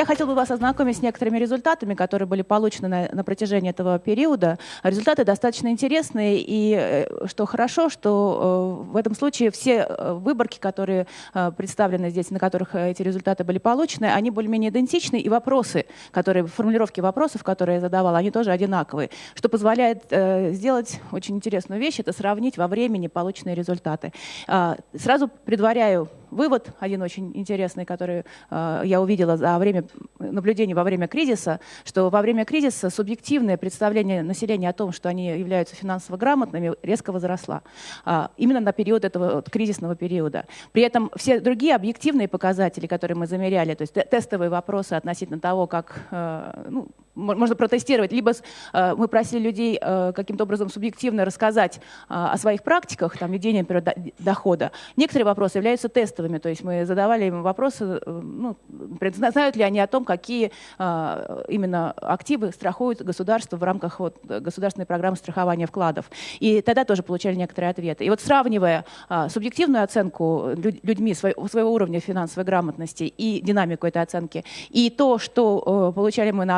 я хотела бы вас ознакомить с некоторыми результатами, которые были получены на, на протяжении этого периода. Результаты достаточно интересные, и э, что хорошо, что э, в этом случае все э, выборки, которые представлены здесь, на которых эти результаты были получены, они более-менее идентичны, и вопросы, которые, формулировки вопросов, которые я задавала, они тоже одинаковые, что позволяет сделать очень интересную вещь, это сравнить во времени полученные результаты. А, сразу предваряю вывод, один очень интересный, который я увидела за время наблюдений во время кризиса, что во время кризиса субъективное представление населения о том, что они являются финансово грамотными, резко возросла. А, именно на период этого вот, кризисного периода. При этом все другие объективные показатели, которые мы замеряли, то есть тестовые вопросы относительно того, как э, ну, можно протестировать, либо э, мы просили людей э, каким-то образом субъективно рассказать э, о своих практиках, там, ведения, например, дохода. Некоторые вопросы являются тестовыми, то есть мы задавали им вопросы, ну, знают ли они о том, какие именно активы страхуют государство в рамках вот, государственной программы страхования вкладов. И тогда тоже получали некоторые ответы. И вот сравнивая субъективную оценку людьми своего уровня финансовой грамотности и динамику этой оценки, и то, что получали мы на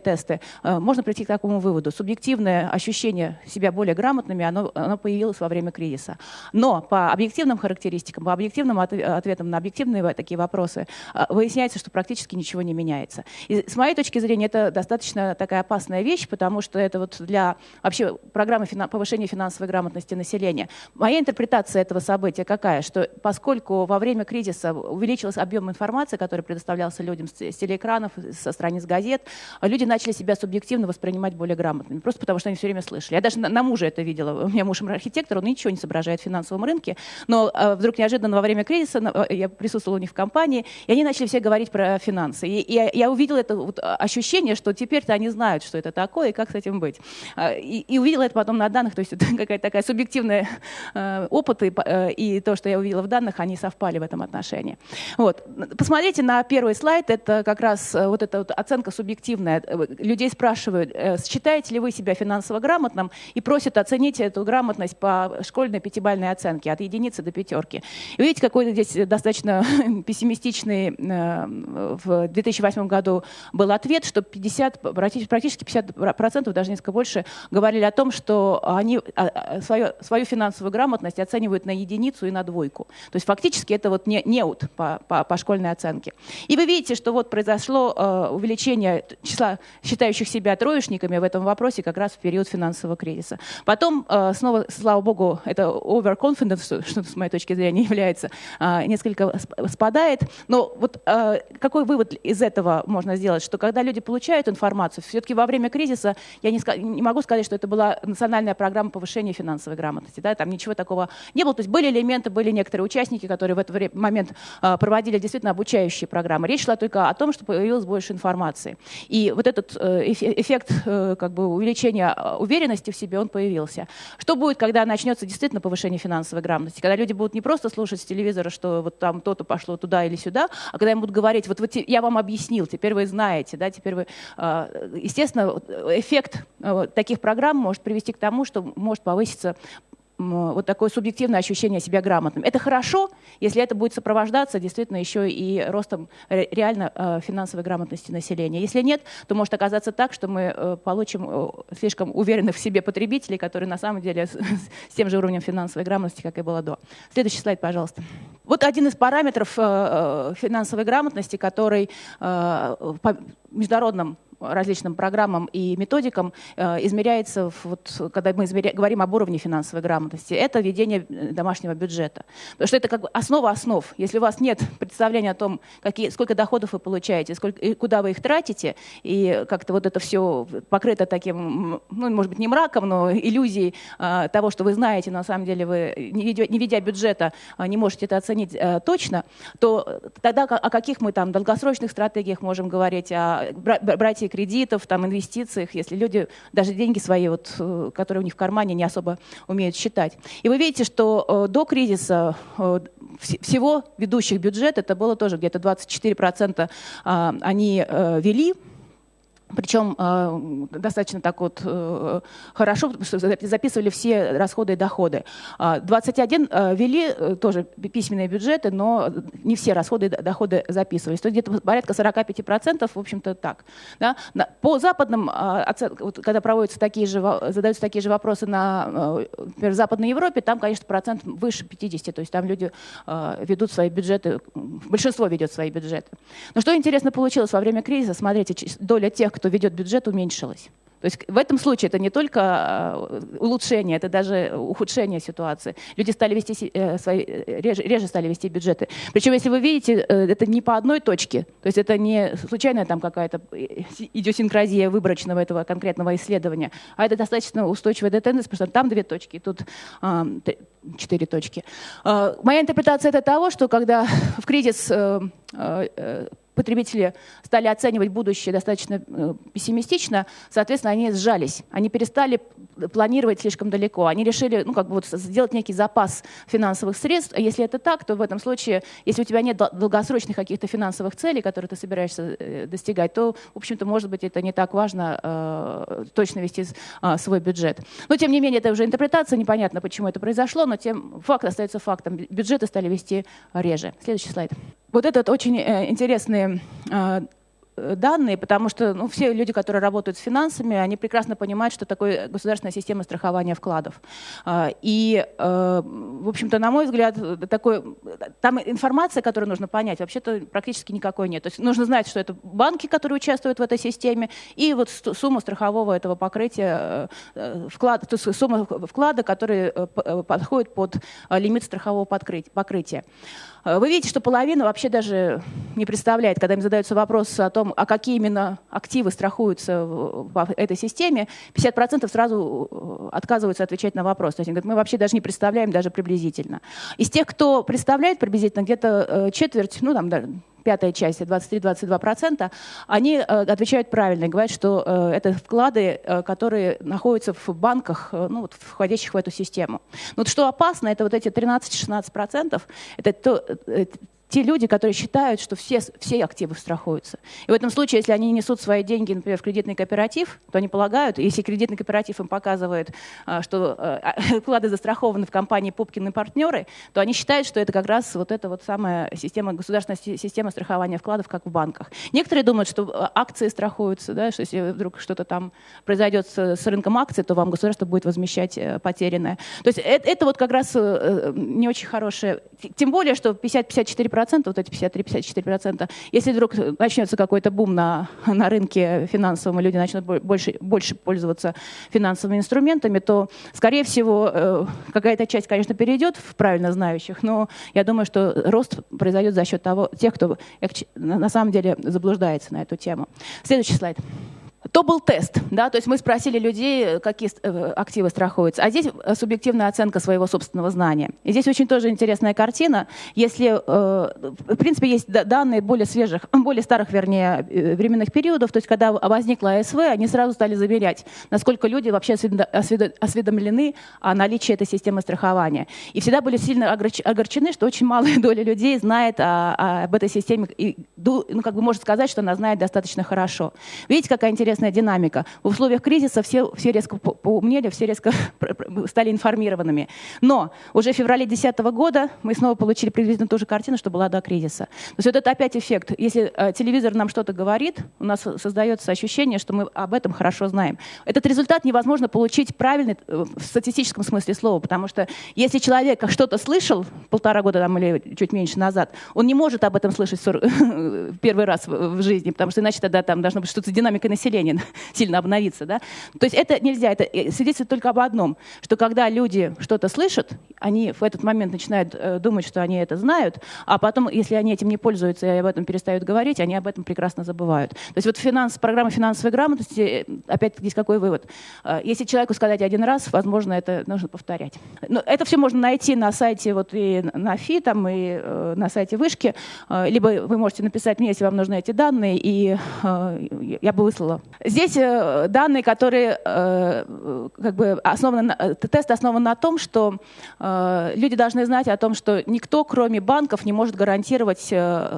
объективные тесты, э, можно прийти к такому выводу. Субъективное ощущение себя более грамотными, оно, оно появилось во время кризиса. Но по объективным характеристикам, по объективным ответам на объективные такие вопросы, э, выясняется, что практически ничего не меняется. И с моей точки зрения, это достаточно такая опасная вещь, потому что это вот для вообще программы повышения финансовой грамотности населения. Моя интерпретация этого события какая? Что поскольку во время кризиса увеличился объем информации, который предоставлялся людям с телеэкранов, со страниц газет, люди начали себя субъективно воспринимать более грамотными, просто потому что они все время слышали. Я даже на, на мужа это видела. У меня муж архитектор, он ничего не соображает в финансовом рынке, но э, вдруг неожиданно во время кризиса э, я присутствовала у них в компании, и они начали все говорить про финансы. И, и я, я увидела это вот ощущение, что теперь-то они знают, что это такое и как с этим быть. А, и, и увидела это потом на данных, то есть это какая-то такая субъективная э, опыт, и, э, и то, что я увидела в данных, они совпали в этом отношении. Вот. Посмотрите на первый слайд, это как раз э, вот эта вот оценка субъективная людей спрашивают, э, считаете ли вы себя финансово грамотным, и просят оценить эту грамотность по школьной пятибалльной оценке от единицы до пятерки. И видите, какой здесь достаточно пессимистичный э, в 2008 году был ответ, что 50, практически 50%, даже несколько больше, говорили о том, что они а, а, свою, свою финансовую грамотность оценивают на единицу и на двойку. То есть фактически это вот не, неуд по, по, по школьной оценке. И вы видите, что вот произошло э, увеличение числа считающих себя троечниками в этом вопросе как раз в период финансового кризиса. Потом э, снова, слава богу, это overconfidence, что с моей точки зрения является, э, несколько спадает. Но вот э, какой вывод из этого можно сделать? Что когда люди получают информацию, все-таки во время кризиса, я не, не могу сказать, что это была национальная программа повышения финансовой грамотности. Да? Там ничего такого не было. То есть были элементы, были некоторые участники, которые в этот момент проводили действительно обучающие программы. Речь шла только о том, что появилось больше информации. И вот этот Э, эффект э, как бы, увеличения э, уверенности в себе, он появился. Что будет, когда начнется действительно повышение финансовой грамотности? Когда люди будут не просто слушать с телевизора, что вот там то-то пошло туда или сюда, а когда им будут говорить, вот, вот я вам объяснил, теперь вы знаете, да, теперь вы... Естественно, эффект таких программ может привести к тому, что может повыситься вот такое субъективное ощущение себя грамотным. Это хорошо, если это будет сопровождаться действительно еще и ростом реально э, финансовой грамотности населения. Если нет, то может оказаться так, что мы э, получим э, слишком уверенных в себе потребителей, которые на самом деле с тем же уровнем финансовой грамотности, как и было до. Следующий слайд, пожалуйста. Вот один из параметров финансовой грамотности, который по международным различным программам и методикам э, измеряется, вот, когда мы измеря... говорим об уровне финансовой грамотности, это ведение э, домашнего бюджета. Потому что это как бы основа основ. Если у вас нет представления о том, какие, сколько доходов вы получаете, сколько, и куда вы их тратите, и как-то вот это все покрыто таким, ну, может быть, не мраком, но иллюзией э, того, что вы знаете, на самом деле вы, не ведя, не ведя бюджета, не можете это оценить точно, то тогда о каких мы там долгосрочных стратегиях можем говорить, о брать кредитов, там, инвестициях, если люди даже деньги свои, вот, э, которые у них в кармане, не особо умеют считать. И вы видите, что э, до кризиса э, всего ведущих бюджет, это было тоже где-то 24% они вели, причем э, достаточно так вот э, хорошо, потому что записывали все расходы и доходы. 21 э, вели тоже письменные бюджеты, но не все расходы и доходы записывались. То есть где-то порядка 45%, в общем-то так. Да? По западным, э, вот, когда проводятся такие же, задаются такие же вопросы на, например, в Западной Европе, там, конечно, процент выше 50, то есть там люди ведут свои бюджеты, большинство ведет свои бюджеты. Но что интересно получилось во время кризиса, смотрите, доля тех, кто ведет бюджет, уменьшилась. То есть в этом случае это не только э, улучшение, это даже ухудшение ситуации. Люди стали вести э, свои, э, реже, реже стали вести бюджеты. Причем, если вы видите, это не по одной точке, то есть это не случайная там какая-то идиосинкразия выборочного этого конкретного исследования, а это достаточно устойчивая тенденция, потому что там две точки, тут четыре точки. Моя интерпретация это того, что когда в кризис потребители стали оценивать будущее достаточно э, пессимистично, соответственно, они сжались. Они перестали планировать слишком далеко. Они решили ну, как бы вот сделать некий запас финансовых средств. А если это так, то в этом случае, если у тебя нет долгосрочных каких-то финансовых целей, которые ты собираешься э, достигать, то, в общем-то, может быть, это не так важно э, точно вести э, свой бюджет. Но, тем не менее, это уже интерпретация, непонятно, почему это произошло, но тем факт остается фактом. Бюджеты стали вести реже. Следующий слайд. Вот этот очень э, интересный э, Э, данные, потому что ну, все люди, которые работают с финансами, они прекрасно понимают, что такое государственная система страхования вкладов. А, и, э, в общем-то, на мой взгляд, такой, там информация, которую нужно понять, вообще-то практически никакой нет. То есть нужно знать, что это банки, которые участвуют в этой системе, и вот сумма страхового этого покрытия, э, вклад, то есть сумма вклада, который подходит под лимит страхового покрытия. Вы видите, что половина вообще даже не представляет, когда им задаются вопросы о том, а какие именно активы страхуются в этой системе, 50% сразу э, отказываются отвечать на вопрос. То есть они говорят, мы вообще даже не представляем даже приблизительно. Из тех, кто представляет приблизительно, где-то э, четверть, ну там, да, пятая часть, 23-22%, они э, отвечают правильно и говорят, что э, это вклады, э, которые находятся в банках, ну, вот, входящих в эту систему. Но вот что опасно, это вот эти 13-16%, это то, те люди, которые считают, что все, все активы страхуются. И в этом случае, если они несут свои деньги, например, в кредитный кооператив, то они полагают, если кредитный кооператив им показывает, а, что а, вклады застрахованы в компании Пупкин партнеры, то они считают, что это как раз вот эта вот самая система, государственная система страхования вкладов, как в банках. Некоторые думают, что а, акции страхуются, да, что если вдруг что-то там произойдет с, рынком акций, то вам государство будет возмещать э, потерянное. То есть это, это вот как раз э, не очень хорошее. Тем более, что 50-54% вот эти 53-54%, если вдруг начнется какой-то бум на, на рынке финансовом, и люди начнут больше, больше пользоваться финансовыми инструментами, то, скорее всего, э, какая-то часть, конечно, перейдет в правильно знающих, но я думаю, что рост произойдет за счет того, тех, кто на самом деле заблуждается на эту тему. Следующий слайд. То был тест, да, то есть мы спросили людей, какие э, активы страхуются, а здесь э, субъективная оценка своего собственного знания. И здесь очень тоже интересная картина. Если, э, в принципе, есть данные более свежих, более старых, вернее, временных периодов, то есть когда возникла АСВ, они сразу стали замерять, насколько люди вообще осведомлены о наличии этой системы страхования. И всегда были сильно огорчены, что очень малая доля людей знает о, об этой системе и, ну, как бы может сказать, что она знает достаточно хорошо. Видите, какая интересная интересная динамика. В условиях кризиса все, все резко поумнели, все резко стали информированными. Но уже в феврале 2010 года мы снова получили приблизительно ту же картину, что была до кризиса. То есть вот это опять эффект. Если э, телевизор нам что-то говорит, у нас создается ощущение, что мы об этом хорошо знаем. Этот результат невозможно получить правильный э, в статистическом смысле слова, потому что если человек что-то слышал полтора года там, или чуть меньше назад, он не может об этом слышать первый раз в жизни, потому что иначе тогда там должна быть что-то с динамикой населения население сильно обновиться. Да? То есть это нельзя, это э, свидетельствует только об одном, что когда люди что-то слышат, они в этот момент начинают э, думать, что они это знают, а потом, если они этим не пользуются и об этом перестают говорить, они об этом прекрасно забывают. То есть вот финанс, программа финансовой грамотности, э, опять здесь какой вывод? Если человеку сказать один раз, возможно, это нужно повторять. Но это все можно найти на сайте вот и на ФИ, там, и на сайте Вышки, либо вы можете написать мне, если вам нужны эти данные, и э, я бы выслала Здесь э, данные, которые э, как бы основаны, э, тест основан на том, что люди должны знать о том, что никто, кроме банков, не может гарантировать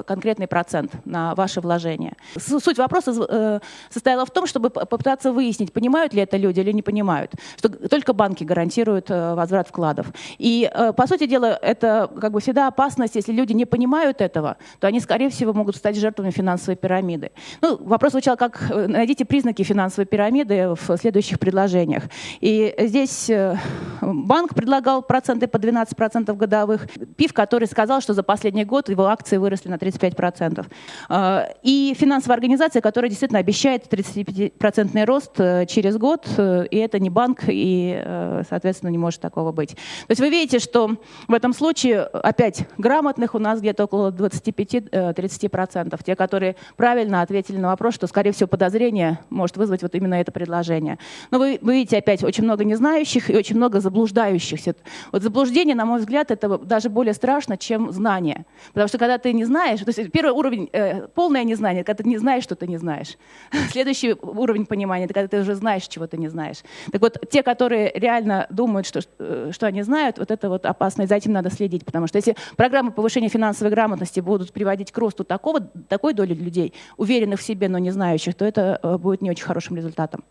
конкретный процент на ваше вложение. Суть вопроса состояла в том, чтобы попытаться выяснить, понимают ли это люди или не понимают, что только банки гарантируют возврат вкладов. И, по сути дела, это как бы всегда опасность, если люди не понимают этого, то они, скорее всего, могут стать жертвами финансовой пирамиды. Ну, вопрос звучал как «найдите признаки финансовой пирамиды в следующих предложениях. И здесь э, банк предлагал проценты по 12% годовых. ПИФ, который сказал, что за последний год его акции выросли на 35%. Э, и финансовая организация, которая действительно обещает 35% рост э, через год, и это не банк, и, соответственно, не может такого быть. То есть вы видите, что в этом случае, опять, грамотных у нас где-то около 25-30%. Те, которые правильно ответили на вопрос, что, скорее всего, подозрение может вызвать вот именно это предложение. Но вы, вы видите опять очень много незнающих и очень много заблуждающихся. Вот заблуждение, на мой взгляд, это даже более страшно, чем знание. Потому что когда ты не знаешь, то есть первый уровень э, полное незнание, когда ты не знаешь, что ты не знаешь. Следующий уровень понимания, это когда ты уже знаешь, чего ты не знаешь. Так вот, те, которые реально думают, что, э, что они знают, вот это вот опасно, и за этим надо следить. Потому что если программы повышения финансовой грамотности будут приводить к росту такого, такой доли людей, уверенных в себе, но не знающих, то это э, будет не очень хорошим результатом.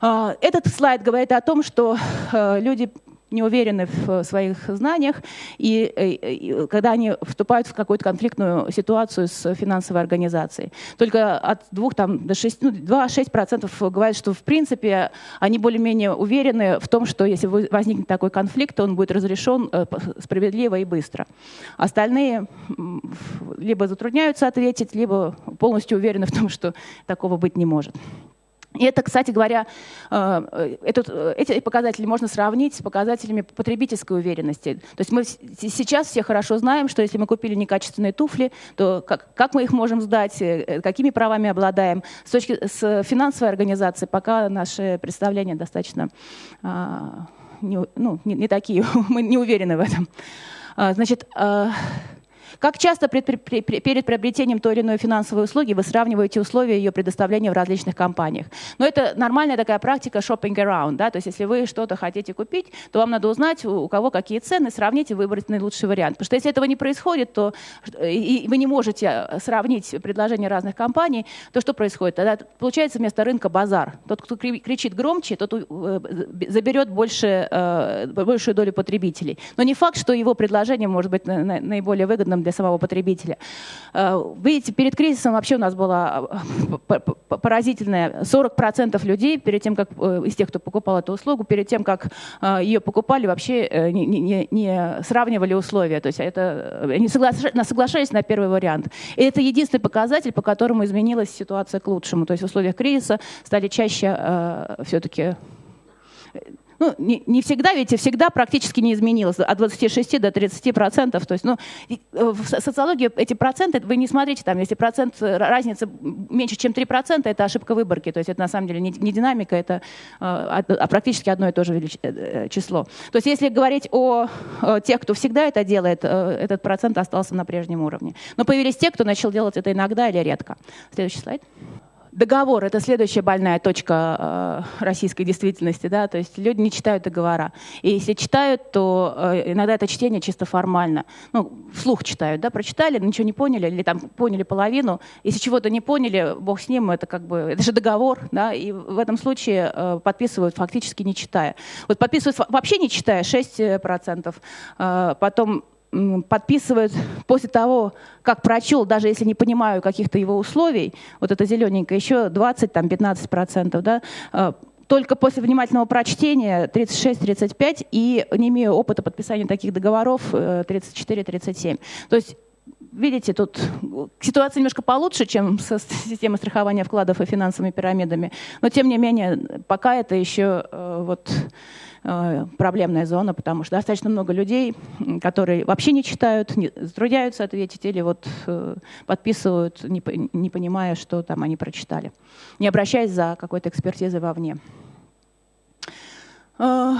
А, этот слайд говорит о том, что э, люди не уверены в своих знаниях, и, э, и когда они вступают в какую-то конфликтную ситуацию с финансовой организацией. Только от 2 там, до 6, ну, 2-6% говорят, что в принципе они более-менее уверены в том, что если возникнет такой конфликт, то он будет разрешен э, справедливо и быстро. Остальные либо затрудняются ответить, либо полностью уверены в том, что такого быть не может. И это, кстати говоря, э, этот, э, эти показатели можно сравнить с показателями потребительской уверенности. То есть мы сейчас все хорошо знаем, что если мы купили некачественные туфли, то как, как мы их можем сдать, э, какими правами обладаем. С точки с финансовой организации пока наши представления достаточно а, ну, не, не такие, мы не уверены в этом. А, значит, а, как часто перед приобретением той или иной финансовой услуги вы сравниваете условия ее предоставления в различных компаниях? Но это нормальная такая практика shopping around. Да? То есть если вы что-то хотите купить, то вам надо узнать, у кого какие цены, сравнить и выбрать наилучший вариант. Потому что если этого не происходит, то и вы не можете э, сравнить предложения разных компаний, то что происходит? Тогда получается вместо рынка базар. Тот, кто кричит громче, тот э, заберет больше, э, большую долю потребителей. Но не факт, что его предложение может быть наиболее выгодным для самого потребителя. Э, видите, перед кризисом вообще у нас было э, поразительное 40% людей перед тем, как э, из тех, кто покупал эту услугу, перед тем, как ее покупали, вообще не, не, не сравнивали условия. То есть это, они соглашались на первый вариант. И это единственный показатель, по которому изменилась ситуация к лучшему. То есть в условиях кризиса стали чаще все-таки ну, не, не всегда, ведь всегда практически не изменилось, от 26 до 30 процентов. То есть, ну, э, в социологии эти проценты, вы не смотрите, там, если процент э, разницы меньше, чем 3 процента, это ошибка выборки. То есть это на самом деле не, не динамика, это а, а практически одно и то же число. То есть если говорить о тех, кто всегда это делает, этот процент остался на прежнем уровне. Но появились те, кто начал делать это иногда или редко. Следующий слайд. Договор — это следующая больная точка э, российской действительности. Да? То есть люди не читают договора. И если читают, то э, иногда это чтение чисто формально. Ну, вслух читают, да, прочитали, ничего не поняли, или там поняли половину. Если чего-то не поняли, бог с ним, это как бы, это же договор, да, и в этом случае э, подписывают фактически не читая. Вот подписывают вообще не читая 6%, э, потом подписывают после того, как прочел, даже если не понимаю каких-то его условий, вот это зелененькое, еще 20-15%, да, э, только после внимательного прочтения 36-35 и не имею опыта подписания таких договоров 34-37. Э, То есть видите, тут ситуация немножко получше, чем со системой страхования вкладов и финансовыми пирамидами, но тем не менее пока это еще э, вот проблемная зона, потому что достаточно много людей, которые вообще не читают, не затрудняются ответить или вот э, подписывают, не, не понимая, что там они прочитали, не обращаясь за какой-то экспертизой вовне. А,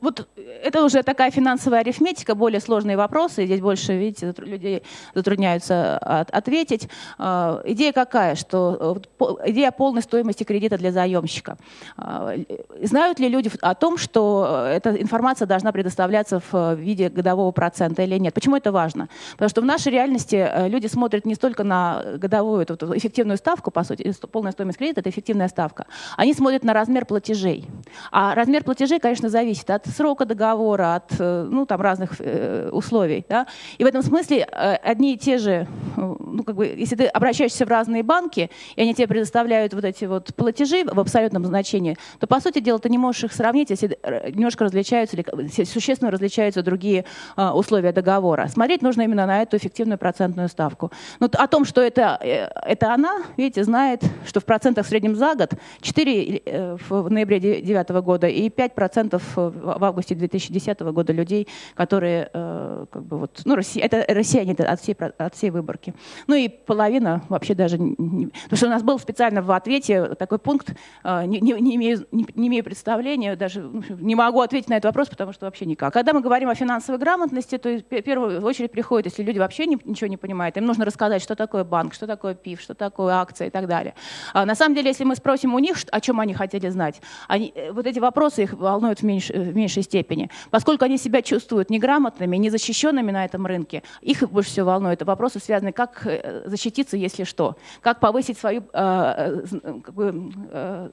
вот это уже такая финансовая арифметика, более сложные вопросы. Здесь больше, видите, людей затрудняются от, ответить. А, идея какая? Что идея полной стоимости кредита для заемщика. А, знают ли люди о том, что эта информация должна предоставляться в виде годового процента или нет? Почему это важно? Потому что в нашей реальности э, люди смотрят не столько на годовую эту, эту эффективную ставку, по сути, полная стоимость кредита — это эффективная ставка. Они смотрят на размер платежей. А размер платежей платежей, конечно, зависит от срока договора, от э, ну, там, разных э, условий. Да? И в этом смысле э, одни и те же, ну, как бы, если ты обращаешься в разные банки, и они тебе предоставляют вот эти вот платежи в абсолютном значении, то, по сути дела, ты не можешь их сравнить, если немножко различаются или существенно различаются другие условия договора. Смотреть нужно именно на эту эффективную процентную ставку. Но о том, что это, это она, видите, знает, что в процентах в среднем за год 4 в ноябре 2009 года и 5 5% в августе 2010 года людей, которые, э, как бы вот, ну, Россия, это россияне от всей, от всей выборки. Ну и половина вообще даже, не, потому что у нас был специально в ответе такой пункт, э, не, не, не, имею, не, не имею представления, даже не могу ответить на этот вопрос, потому что вообще никак. Когда мы говорим о финансовой грамотности, то в первую очередь приходит, если люди вообще не, ничего не понимают, им нужно рассказать, что такое банк, что такое ПИФ, что такое акция и так далее. А на самом деле, если мы спросим у них, о чем они хотели знать, они, э, вот эти вопросы их волнуют в, меньш, в меньшей степени. Поскольку они себя чувствуют неграмотными, незащищенными на этом рынке, их больше всего волнует вопросы, связанные, как э, защититься, если что, как повысить свою э, э бы, э,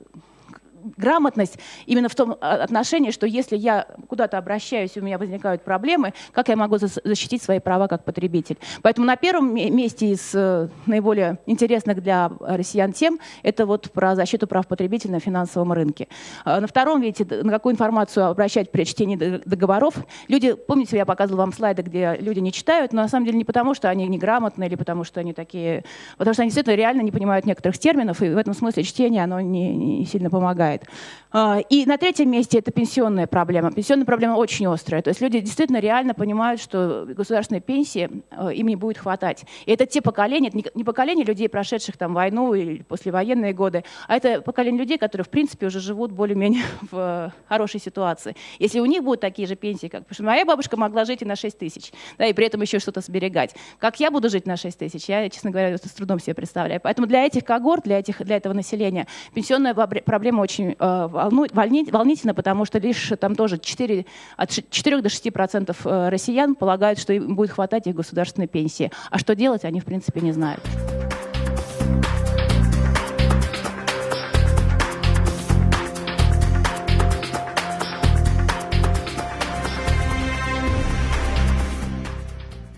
грамотность именно в том а, отношении, что если я куда-то обращаюсь, у меня возникают проблемы, как я могу защитить свои права как потребитель. Поэтому на первом месте из э, наиболее интересных для россиян тем это вот про защиту прав потребителя на финансовом рынке. А на втором, видите, на какую информацию обращать при чтении договоров. Люди, помните, я показывала вам слайды, где люди не читают, но на самом деле не потому, что они неграмотны или потому, что они такие, потому что они действительно реально не понимают некоторых терминов, и в этом смысле чтение, оно не, не сильно помогает помогает. А, и на третьем месте это пенсионная проблема. Пенсионная проблема очень острая. То есть люди действительно реально понимают, что государственной пенсии а, им не будет хватать. И это те поколения, это не поколение людей, прошедших там войну или послевоенные годы, а это поколение людей, которые в принципе уже живут более-менее в хорошей ситуации. Если у них будут такие же пенсии, как... Потому что моя бабушка могла жить и на 6 тысяч, да, и при этом еще что-то сберегать. Как я буду жить на 6 тысяч, я, честно говоря, это с трудом себе представляю. Поэтому для этих когорт, для, этих, для этого населения пенсионная проблема очень э, волнительно, потому что лишь там тоже 4, от 4 до 6 процентов э, россиян полагают, что им будет хватать их государственной пенсии. А что делать, они в принципе не знают.